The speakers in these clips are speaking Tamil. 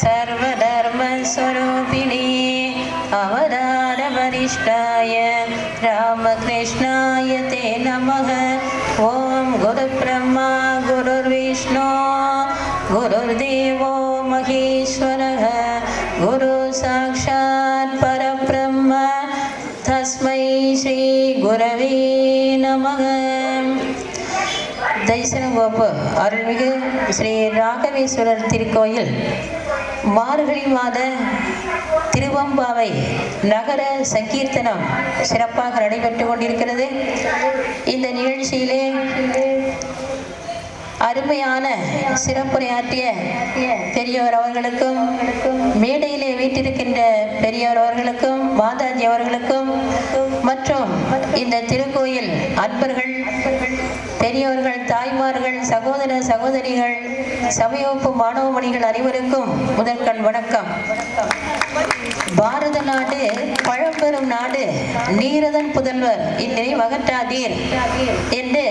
सर्वधर्मस्वरूपिणे अवतारवरिष्ठाय रामकृष्णाय ते नमः தரிசனம் வகுப்பு அருள்மிகு ஸ்ரீ ராகவேஸ்வரர் திருக்கோயில் மார்கழி மாத திருவம்பாவை நகர சங்கீர்த்தனம் சிறப்பாக நடைபெற்று கொண்டிருக்கிறது. இந்த நிகழ்ச்சியிலே அருமையான சிறப்புரையாற்றிய பெரியோர் அவர்களுக்கும் மேடையிலே வீட்டிருக்கின்ற பெரியோர் அவர்களுக்கும் மாதாஜி அவர்களுக்கும் மற்றும் இந்த திரு சகோதரிகள் சமயப்பு மாணவமணிகள் அனைவருக்கும் முதற்கண் வணக்கம். பாரத நாடு பழம்பெரும் நாடு நீரதன் புதல்வர் இன்றை மகற்றாதீர் என்று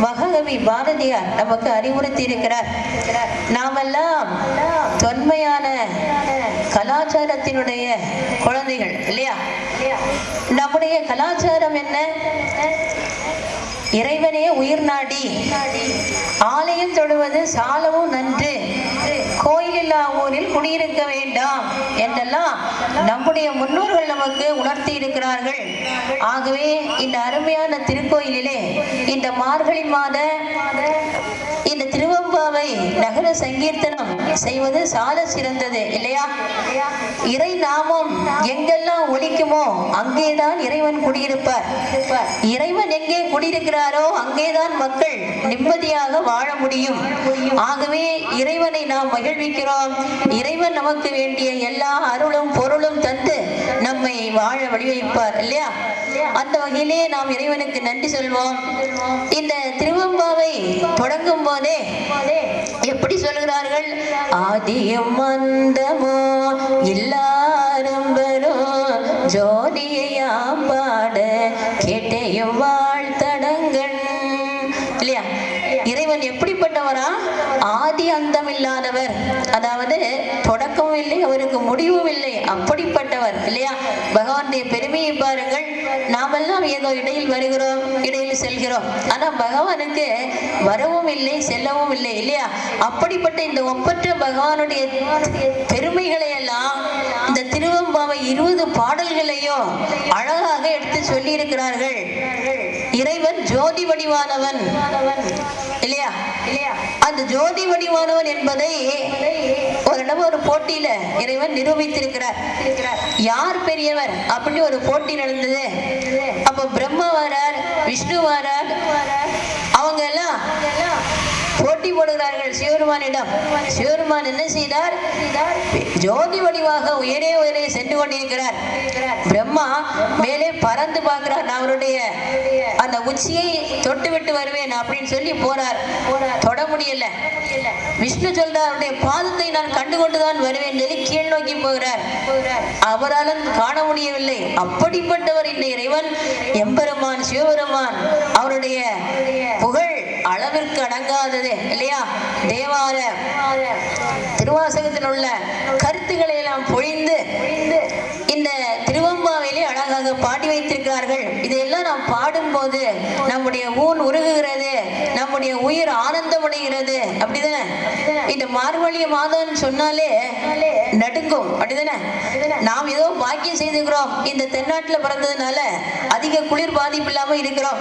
மகாகவி பாரதியார் நமக்கு அறிவுறுத்தி இருக்கிறார் நாமெல்லாம் தொன்மையான கலாச்சாரத்தினுடைய குழந்தைகள் இல்லையா? நம்முடைய கலாச்சாரம் என்ன? இறைவனே உயிர் நாடி. ஆலயம் தொழுவது சாலவும் நன்று. கோயிலில்லா ஊரில் குடியிருக்க வேண்டாம் என்றெல்லாம் நம்முடைய முன்னோர்கள் நமக்கு உணர்த்தி இருக்கிறார்கள். ஆகவே இந்த அருமையான திருக்கோயிலிலே இந்த மார்கழி மாத முறை நகர சங்கீர்த்தனம் செய்வது சால சிறந்தது இல்லையா? இறை நாமம் எங்கெல்லாம் ஒழிக்குமோ அங்கேதான் இறைவன் குடியிருப்பார். இறைவன் எங்கே குடியிருக்கிறாரோ அங்கேதான் மக்கள் நிம்மதியாக வாழ முடியும். ஆகவே இறைவனை நாம் மகிழ்விக்கிறோம். இறைவன் நமக்கு வேண்டிய எல்லா அருளும் பொருளும் தந்து நம்மை வாழ வழிவைப்பார் இல்லையா? அந்த வகையிலே நாம் இறைவனுக்கு நன்றி சொல்வோம். இந்த திருவம்பாவை தொடங்கும் போதே எப்படி சொல்கிறார்கள்? ஆதியம் மந்தமோ எல்லாரும் ஜோதியாம் பாட கேட்டையும் வாழ்த்தடங்கள். இல்லையா? இறைவன் எப்படிப்பட்டவரா? ஆதி அந்தம் இல்லாதவர். அதாவது தொடக்கமும் இல்லை அவருக்கு முடிவும் இல்லை. அப்படிப்பட்டவர் இல்லையா? பகவானுடைய பெருமையை பாருங்கள். இடையில் வருகிறோம் இடையில் செல்கிறோம். ஆனால் பகவானுக்கு வரவும் இல்லை செல்லவும் இல்லை இல்லையா? அப்படிப்பட்ட இந்த ஒப்பற்ற பகவானுடைய பெருமைகளை எல்லாம் இந்த திருவம்பாவை இருபது பாடல்களையும் அழகாக எடுத்து சொல்லி இருக்கிறார்கள் இறைவன் ஜோதி வடிவானவன் இல்லையா இல்லையா? அந்த ஜோதி வடிவானவன் என்பதை ஒரு ஒரு போட்டியில இறைவன் நிரூபித்திருக்கிறார். யார் பெரியவர்? அப்படின்னு ஒரு போட்டி நடந்தது. அப்ப பிரம்மா வரார் விஷ்ணு வரார் அவங்க போட்டி போடுகிறார்கள். சிவருமானிடம் சிவருமான் என்ன செய்தார்? ஜோதி வடிவாக உயரே உயரே சென்று கொண்டிருக்கிறார். பிரம்மா மேலே பறந்து பார்க்கிறார். நான் அவருடைய அந்த உச்சியை தொட்டு விட்டு வருவேன் அப்படின்னு சொல்லி போறார். தொட முடியல. விஷ்ணு சொல்றார் அவருடைய பாதத்தை நான் கண்டு கொண்டுதான் வருவேன் சொல்லி கீழ் நோக்கி போகிறார். அவராலும் காண முடியவில்லை. அப்படிப்பட்டவர் இந்த இறைவன் எம்பெருமான் சிவபெருமான் அவருடைய புகழ் அளவிற்கு அடங்காதது இல்லையா? தேவார திருவாசகத்தில் உள்ள கருத்துக்களை எல்லாம் பொழிந்து அழகாக பாடி வைத்திருக்கிறார்கள். இதையெல்லாம் நாம் பாடும்போது நம்முடைய ஊன் உருகுகிறது நம்முடைய உயிர் ஆனந்தமடைகிறது அப்படிதானே? இந்த மார்கழி மாதம் சொன்னாலே நடுங்கும். அப்படிதானே? நாம் ஏதோ பாக்கியம் செய்துக்கிறோம் இந்த தென்னாட்டில் பிறந்ததுனால அதிக குளிர் பாதிப்பு இல்லாம இருக்கிறோம்.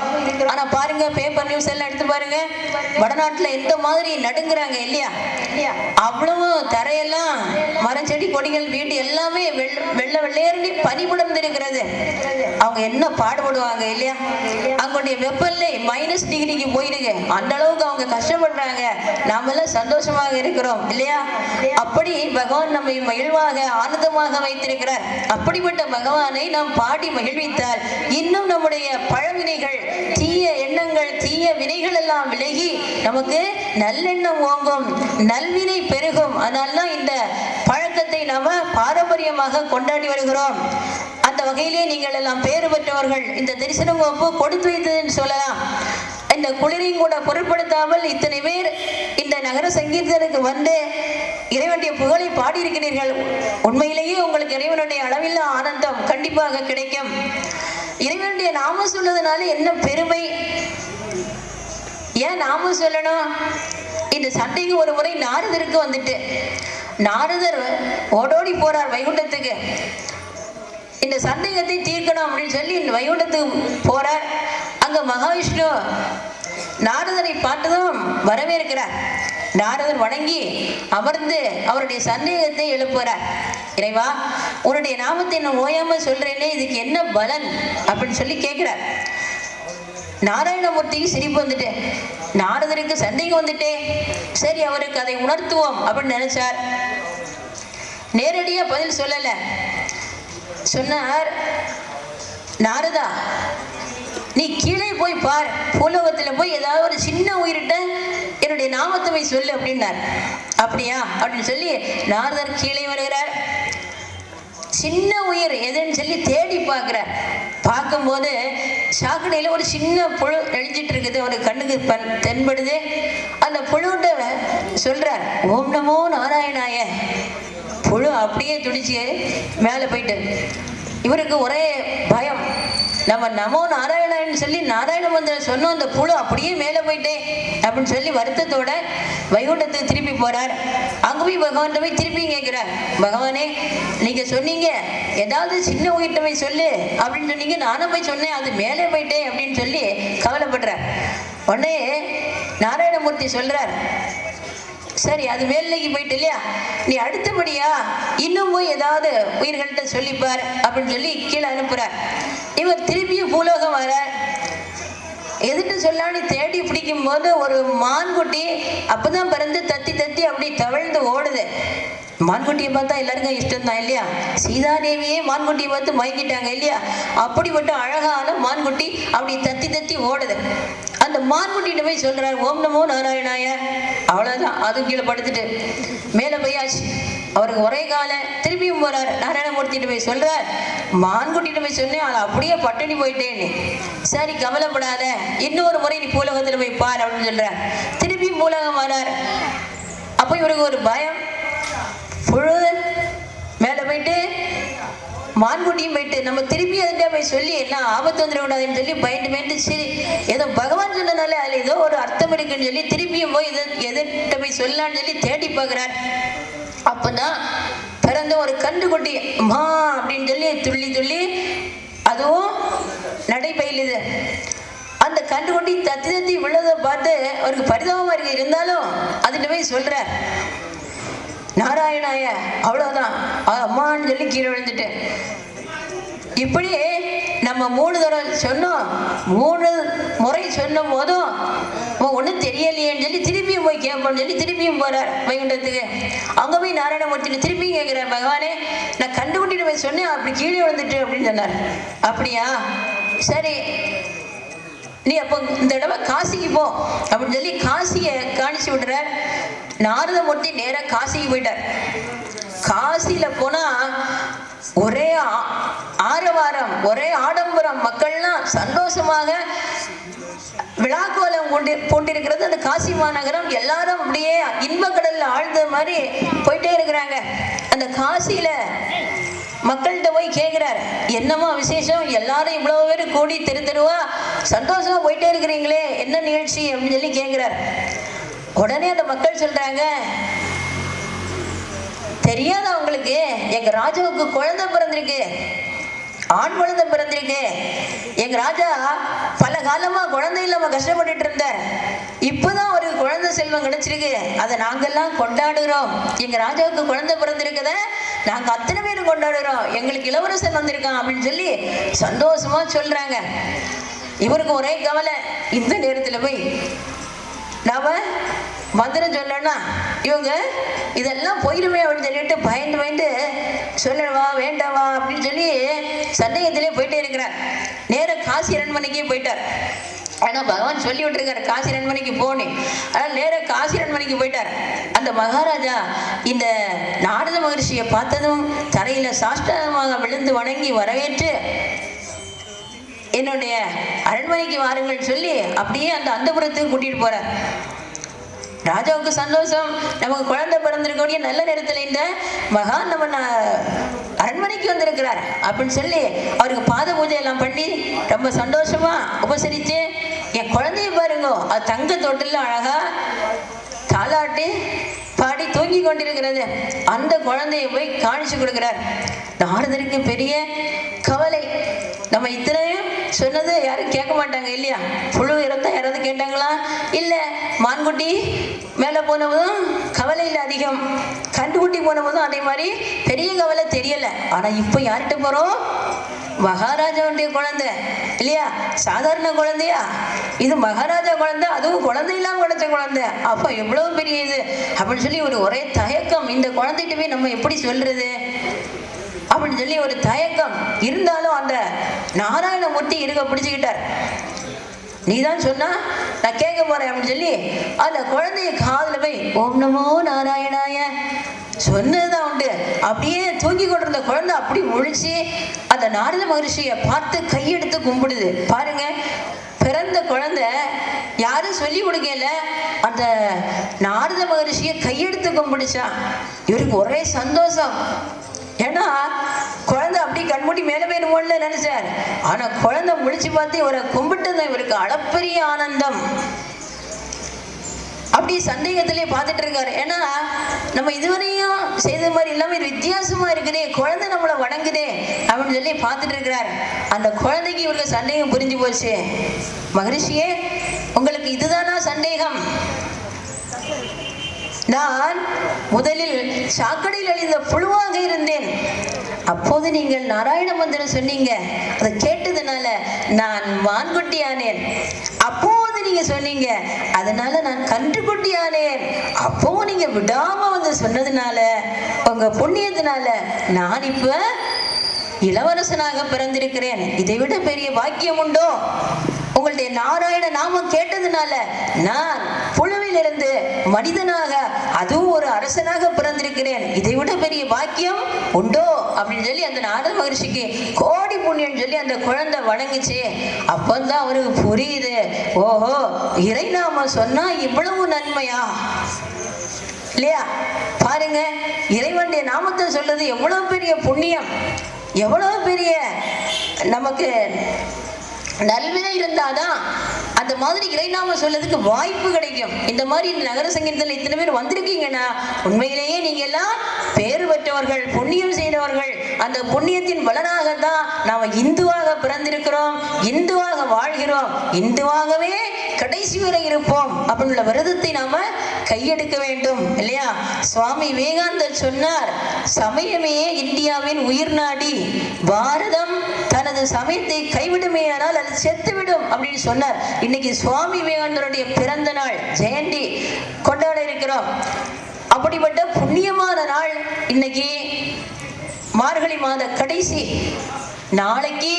ஆனா பாருங்க பேப்பர் நியூஸ் எல்லாம் எடுத்து பாருங்க. வடநாட்டுல எந்த மாதிரி நடுங்குறாங்க இல்லையா? அவ்வளவு தரையெல்லாம் மரம் செடி கொடிகள் வீடு எல்லாமே வெள்ள வெள்ள வெள்ளையர்னு பனி இருக்கிறது அவங்க என்ன பாடுபடுவாங்க இல்லையா? அவங்களுடைய வெப்பநிலை மைனஸ் டிகிரிக்கு போயிடுங்க. அந்த அளவுக்கு அவங்க கஷ்டப்படுறாங்க. நாம எல்லாம் சந்தோஷமாக இருக்கிறோம் இல்லையா? அப்படி பகவான் நம்மை மகிழ்வாக ஆனந்தமாக வைத்திருக்கிறார். அப்படிப்பட்ட பகவானை நாம் பாடி மகிழ்வித்தால் இன்னும் நம்முடைய பழவினைகள் தீய எண்ணங்கள் தீய வினைகள் எல்லாம் விலகி நமக்கு நல்லெண்ணம் ஓங்கும் நல்வினை பெருகும். அதனால்தான் இந்த பழக்கத்தை நாம பாரம்பரியமாக கொண்டாடி வருகிறோம். அந்த வகையிலே நீங்கள் எல்லாம் பேறு பெற்றவர்கள். இந்த தரிசனம் வகுப்பு கொடுத்து வைத்ததுன்னு சொல்லலாம். இந்த குளிரையும் கூட பொருட்படுத்தாமல் இத்தனை பேர் இந்த நகர சங்கீர்த்தனுக்கு வந்து இறைவனுடைய புகழை பாடியிருக்கிறீர்கள். உண்மையிலேயே உங்களுக்கு இறைவனுடைய அளவில்லா ஆனந்தம் கண்டிப்பாக கிடைக்கும். இறைவனுடைய நாம சொல்வதனால என்ன பெருமை? ஏன் நாம சொல்லணும்? இந்த சண்டைக்கு ஒரு முறை நாரதருக்கு வந்துட்டு. நாரதர் ஓடோடி போறார் வைகுண்டத்துக்கு. இந்த சந்தேகத்தை தீர்க்கணும் அப்படின்னு சொல்லி இந்த வைகுண்டத்துக்கு போறார் அங்க மகாவிஷ்ணு நாரதரை பார்த்ததும் வரவேற்கிறார். நாரதர் வணங்கி அமர்ந்து அவருடைய சந்தேகத்தை எழுப்புகிறார் இறைவா உன்னுடைய நாமத்தை நான் ஓயாம சொல்றேனே இதுக்கு என்ன பலன்? அப்படின்னு சொல்லி கேட்கிறார் நாராயணமூர்த்திக்கு சிரிப்பு வந்துட்டு நாரதருக்கு சந்தேகம் வந்துட்டே. சரி அவருக்கு அதை உணர்த்துவோம் அப்படின்னு நினைச்சார். நேரடியா பதில் சொல்லலை. சொன்னார் நாரதா நீ கீழே போய் பார். பூலோகத்தில் போய் ஏதாவது ஒரு சின்ன உயிரிட்ட என்னுடைய நாமத்தை போய் சொல்லு அப்படின்னார். அப்படியா? அப்படின்னு சொல்லி நாரதர் கீழே வருகிறார். சின்ன உயிர் எதுன்னு சொல்லி தேடி பார்க்குறார். பார்க்கும்போது சாக்கடையில் ஒரு சின்ன புழு நெளிஞ்சிட்டு இருக்குது. ஒரு கண்ணுக்கு பன் தென்படுது. அந்த புழுட்ட சொல்கிறார் ஓம் நமோ நாராயணாய. புழு அப்படியே துடிச்சு மேலே போயிட்டு இவருக்கு ஒரே பயம். நம்ம நமோ நாராயணன் சொல்லி நாராயண மந்திரம் சொன்னோம் அந்த புழு அப்படியே மேலே போயிட்டே அப்படின்னு சொல்லி வருத்தத்தோட வைகுண்டத்துக்கு திருப்பி போறார். அங்க போய் பகவான் போய் திருப்பி கேட்கிறார். பகவானே நீங்க சொன்னீங்க ஏதாவது சின்ன உயிர்கிட்ட போய் சொல்லு அப்படின்னு சொன்னீங்க. நானும் போய் சொன்னேன் அது மேலே போயிட்டேன் அப்படின்னு சொல்லி கவலைப்படுறார். உடனே நாராயணமூர்த்தி சொல்றார் சரி அது மேல்நிலைக்கு போயிட்டு இல்லையா நீ அடுத்தபடியா இன்னும் போய் ஏதாவது உயிர்கள்ட்ட சொல்லிப்பார் அப்படின்னு சொல்லி கீழே அனுப்புறார். இவர் திருப்பியும் பூலோகம் வரார் எதுட்டு சொல்லான்னு தேடி பிடிக்கும் போது ஒரு மான்குட்டி அப்பதான் பிறந்து தத்தி தத்தி அப்படி தவழ்ந்து ஓடுது. மான்குட்டியை பார்த்தா எல்லாருக்கும் இஷ்டம் தான் இல்லையா? சீதாதேவியே மான்குட்டியை பார்த்து மயங்கிட்டாங்க இல்லையா? அப்படிப்பட்ட அழகான மான்குட்டி அப்படி தத்தி தத்தி ஓடுது. அந்த மான்குட்டிகிட்ட போய் சொல்றாரு ஓம் நமோ நாராயணாய. அவ்வளவுதான். அது கீழே படுத்துட்டு மேலே போயாச்சு. அவருக்கு ஒரே கால திருப்பியும் போறாரு. நாராயணமூர்த்திட்டு போய் சொல்றார் மான்குட்டிகிட்ட போய் சொன்னேன் அவள் அப்படியே பட்டினி போயிட்டேன்னு. சரி கவலைப்படாத. இன்னொரு முறை நீ பூலகத்துல போய் பார் அப்படின்னு சொல்ற திருப்பியும் பூலகம் வரார். அப்போ இவருக்கு ஒரு பயம். புழு மேலே போயிட்டு மான்குட்டியும் போயிட்டு நம்ம திரும்பி அதுகிட்ட போய் சொல்லி எல்லாம் ஆபத்து வந்துடக்கூடாதுன்னு சொல்லி பயந்து பயந்து சரி ஏதோ பகவான் சொன்னனால அதில் ஏதோ ஒரு அர்த்தம் இருக்குன்னு சொல்லி திரும்பியும் போய் இதை எதிர்கிட்ட போய் சொல்லலான்னு சொல்லி தேடி பார்க்குறார். அப்போதான் பிறந்த ஒரு கண்டுக்குட்டி அம்மா அப்படின்னு சொல்லி துள்ளி துள்ளி அதுவும் நடைபயிலுது. அந்த கண்டுக்குட்டி தத்தி தத்தி விழுதை பார்த்து அவருக்கு பரிதாபமாக இருக்கு. இருந்தாலும் அதுகிட்ட போய் சொல்கிறார் நாராயணாய அவ்வளவுதான். அம்மான்னு சொல்லி கீழே விழுந்துட்டேன் இப்படி நம்ம மூணு தடவை சொன்னோம். மூணு முறை சொன்ன போதும் ஒன்றும் தெரியலையேன்னு சொல்லி திருப்பியும் போய் கேட்போம்னு சொல்லி திருப்பியும் போறார் வைகுண்டத்துக்கு அங்கே போய் நாராயணமூர்த்தி திருப்பியும் கேட்குறார் பகவானே நான் கண்டுபிடிட்டு போய் சொன்னேன் அப்படி கீழே விழுந்துட்டு அப்படின்னு சொன்னார். அப்படியா? சரி நீ அப்போ இந்த தடவை காசிக்கு போ. அப்படின்னு சொல்லி காசியை காணிச்சு விடுறார் நாரதமூர்த்தி நேராக காசிக்கு போயிட்டார். காசியில் போனால் ஒரே ஆ- ஆரவாரம் ஒரே ஆடம்பரம். மக்கள்லாம் சந்தோஷமாக விழாக்கோலம் கொண்டு கொண்டிருக்கிறது அந்த காசி மாநகரம் எல்லாரும் அப்படியே இன்பக்கடலில் ஆழ்ந்த மாதிரி போயிட்டே இருக்கிறாங்க. அந்த காசியில் மக்கள்கிட்ட போய் கேட்குறாரு என்னம்மா விசேஷம்? எல்லாரும் இவ்வளோ பேர் கூடி தெரு தெருவா சந்தோஷமா போயிட்டே இருக்கிறீங்களே என்ன நிகழ்ச்சி அப்படின்னு சொல்லி கேட்குறாரு உடனே அந்த மக்கள் சொல்றாங்க தெரியாத அவங்களுக்கு எங்க ராஜாவுக்கு குழந்தை பிறந்திருக்கு. ஆண் குழந்தை பிறந்திருக்கு. எங்க ராஜா பல காலமா குழந்தை இல்லாம கஷ்டப்பட்டுட்டு இருந்தார். இப்பதான் ஒரு குழந்தை செல்வம் கிடைச்சிருக்கு. அதை நாங்கெல்லாம் கொண்டாடுகிறோம். எங்க ராஜாவுக்கு குழந்தை பிறந்திருக்கத? நாங்க அத்தனை பேரும் கொண்டாடுகிறோம். எங்களுக்கு இளவரசன் வந்திருக்கான் அப்படின்னு சொல்லி சந்தோஷமா சொல்றாங்க. இவருக்கு ஒரே கவலை இந்த நேரத்துல போய் நாம மந்திரம் சொல்லணும்னா இவங்க இதெல்லாம் போயிடுமே அப்படின்னு சொல்லிட்டு பயந்து பயந்து சொல்லவா வேண்டாவா அப்படின்னு சொல்லி சந்தேகத்திலே போயிட்டே இருக்கிறார். நேரா காசி அரண்மனைக்கே போயிட்டார். ஆனால் பகவான் சொல்லி விட்டுருக்காரு காசி அரண்மனைக்கு போனேன் ஆனால் நேராக காசி அரண்மனைக்கு போயிட்டார். அந்த மகாராஜா இந்த நாரத மகரிஷியை பார்த்ததும் தரையில் சாஷ்டமாக விழுந்து வணங்கி வரவேற்று என்னுடைய அரண்மனைக்கு வாருங்கள் சொல்லி அப்படியே அந்த அந்தபுரத்துக்கு கூட்டிகிட்டு போகிறார் ராஜாவுக்கு சந்தோஷம். நமக்கு குழந்தை பிறந்திருக்கக்கூடிய நல்ல நேரத்தில் இந்த மகான் நம்ம அரண்மனைக்கு வந்திருக்கிறார் அப்படின்னு சொல்லி அவருக்கு பாத பூஜை எல்லாம் பண்ணி ரொம்ப சந்தோஷமா உபசரித்து என் குழந்தைய பாருங்க அது தங்க தொட்டில் அழகா தாளாட்டி தூங்கி கொண்டிருக்கிறது. அந்த குழந்தையை போய் காணிச்சு கொடுக்கிறார். நாரதருக்கு பெரிய கவலை. நம்ம இத்தனையும் சொன்னது யாரும் கேட்க மாட்டாங்க இல்லையா? புழு இறந்தா யாராவது கேட்டாங்களா? இல்லை மான்குட்டி மேலே போனவதும் கவலை இல்லை அதிகம். கண்டுகுட்டி போனபோதும் அதே மாதிரி பெரிய கவலை தெரியல. ஆனால் இப்போ யார்கிட்ட போகிறோம் மகாராஜாவுடைய குழந்தை இல்லையா? சாதாரண குழந்தையா? இது மகாராஜா குழந்தை அதுவும் குழந்தை இல்லாம கிடைச்ச குழந்தை. அப்போ எவ்வளவு பெரிய இது? அப்படின்னு சொல்லி ஒரு ஒரே தயக்கம். இந்த குழந்தைகிட்ட போய் நம்ம எப்படி சொல்றது? அப்படின்னு சொல்லி ஒரு தயக்கம். இருந்தாலும் அந்த நாராயணமூர்த்தி இருக்க பிடிச்சுக்கிட்டார். நீ தான் சொன்னா நான் கேட்க போறேன் அப்படின்னு சொல்லி அந்த குழந்தைய காதல போய் ஓம் நமோ நாராயணாய. சொன்னதுதான் உண்டு அப்படியே தூங்கி கொண்டிருந்த குழந்தை அப்படி முழிச்சு அந்த நாரத மகரிஷியை பார்த்து கையெடுத்து கும்பிடுது. பாருங்க பிறந்த குழந்தை யாரும் சொல்லி கொடுக்கல. அந்த நாரத மகரிஷியை கையெடுத்து கும்பிடுச்சா. இவருக்கு ஒரே சந்தோஷம். ஏன்னா குழந்தை அப்படி கண்மூடி மேலே போயிடுமோன்னு நினைச்சார். ஆனா குழந்தை முழிச்சு பார்த்து இவரை கும்பிட்டது இவருக்கு அளப்பரிய ஆனந்தம். அப்படி சந்தேகத்திலே பார்த்துட்டு இருக்காரு. ஏன்னா நம்ம இதுவரையும் செய்த மாதிரி இல்லாம வித்தியாசமா இருக்குதே குழந்தை நம்மளை வணங்குதே அப்படின்னு சொல்லி பார்த்துட்டு இருக்கிறார். அந்த குழந்தைக்கு இவருக்கு சந்தேகம் புரிஞ்சு போச்சு. மகரிஷியே உங்களுக்கு இதுதானா சந்தேகம்? நான் முதலில் சாக்கடையில் அழிந்த புழுவாக இருந்தேன். அப்போது நீங்கள் நாராயண மந்திரம் சொன்னீங்க. அதை கேட்டதுனால நான் மான்குட்டி ஆனேன் அப்போ நீங்க சொன்னீங்க. அதனால நான் கன்றுக்குட்டி ஆனேன் அப்போவும் நீங்க விடாம வந்து சொன்னதுனால உங்க புண்ணியத்தினால நான் இப்ப இளவரசனாக பிறந்திருக்கிறேன். இதை விட பெரிய பாக்கியம் உண்டோ? உங்களுடைய நாராயண நாமம் கேட்டதுனால நான் புழுவிலிருந்து மனிதனாக அதுவும் ஒரு அரசனாக பிறந்திருக்கிறேன். இதை விட பெரிய பாக்கியம் உண்டோ? அப்படின்னு சொல்லி அந்த நாரத மகிழ்ச்சிக்கு கோ புண்ணியம் சொல்லி அந்த குழந்தை வணங்குச்சு அப்பந்தான் அவருக்கு புரியுது. ஓஹோ இறை நாம சொன்னா இவ்வளவு நன்மையா? இல்லையா? பாருங்க இறைவனுடைய நாமத்தை சொல்றது எவ்வளவு பெரிய புண்ணியம் எவ்வளவு பெரிய நமக்கு நல்வினை இருந்தாதான் அந்த மாதிரி இறைநாம சொல்லதுக்கு வாய்ப்பு கிடைக்கும். இந்த மாதிரி இந்த நகர சங்கீதத்தில் இத்தனை பேர் வந்திருக்கீங்கன்னா உண்மையிலேயே நீங்க எல்லாம் பேறு பெற்றவர்கள் புண்ணியம் செய்தவர்கள். அந்த புண்ணியத்தின் பலனாக தான் நாம இந்துவாக பிறந்திருக்கிறோம் இந்துவாக வாழ்கிறோம். இந்துவாகவே கடைசி வரை இருப்போம். அப்படின்ற விரதத்தை நாம கையெடுக்க வேண்டும். இல்லையா? சுவாமி விவேகானந்தர் சொன்னார் சமயமே இந்தியாவின் உயிர் நாடி. பாரதம் தனது சமயத்தை கைவிடுமேயானால் அது செத்துவிடும். அப்படின்னு சொன்னார். இன்னைக்கு சுவாமி விவேகானந்தருடைய பிறந்த நாள் ஜெயந்தி கொண்டாட இருக்கிறோம். அப்படிப்பட்ட புண்ணியமான நாள் இன்னைக்கு மார்கழி மாத கடைசி. நாளைக்கு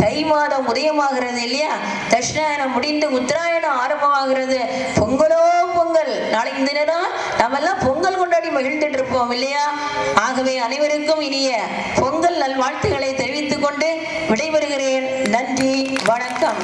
தை மாதம் உதயமாகிறது இல்லையா? தட்சிணாயனம் முடிந்து உத்தராயணம் ஆரம்பமாகிறது. பொங்கலோ பொங்கல். நாளைக்கு தினம் நம்ம நாமெல்லாம் பொங்கல் கொண்டாடி மகிழ்ந்துட்டு இருப்போம் இல்லையா? ஆகவே அனைவருக்கும் இனிய பொங்கல் நல்வாழ்த்துக்களை தெரிவித்துக் கொண்டு விடைபெறுகிறேன். நன்றி வணக்கம்.